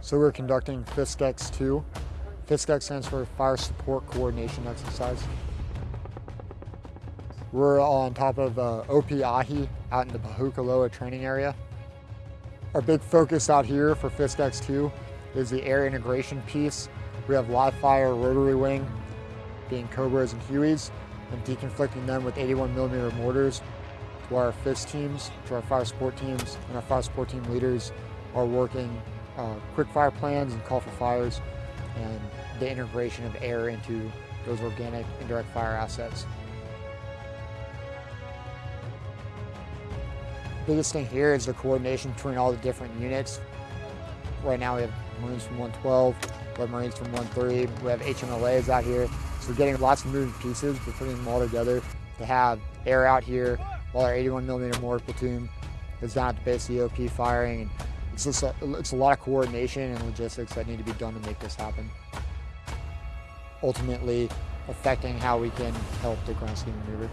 So we're conducting FISCEX 2. FISCEX stands for Fire Support Coordination Exercise. We're on top of uh, Opiahi out in the Pohakuloa training area. Our big focus out here for FISCEX 2 is the air integration piece. We have live fire rotary wing, being Cobras and Hueys, and deconflicting them with 81 millimeter mortars to our FiST teams, to our fire support teams, and our fire support team leaders are working uh, quick fire plans and call for fires and the integration of air into those organic indirect fire assets. Biggest thing here is the coordination between all the different units. Right now we have Marines from 112, we have Marines from 13, we have HMLAs out here. So we're getting lots of moving pieces, we're putting them all together to have air out here while our 81 millimeter mortar platoon is down at the base of the OP firing. And it's just a, it's a lot of coordination and logistics that need to be done to make this happen. Ultimately affecting how we can help the ground scheme maneuver.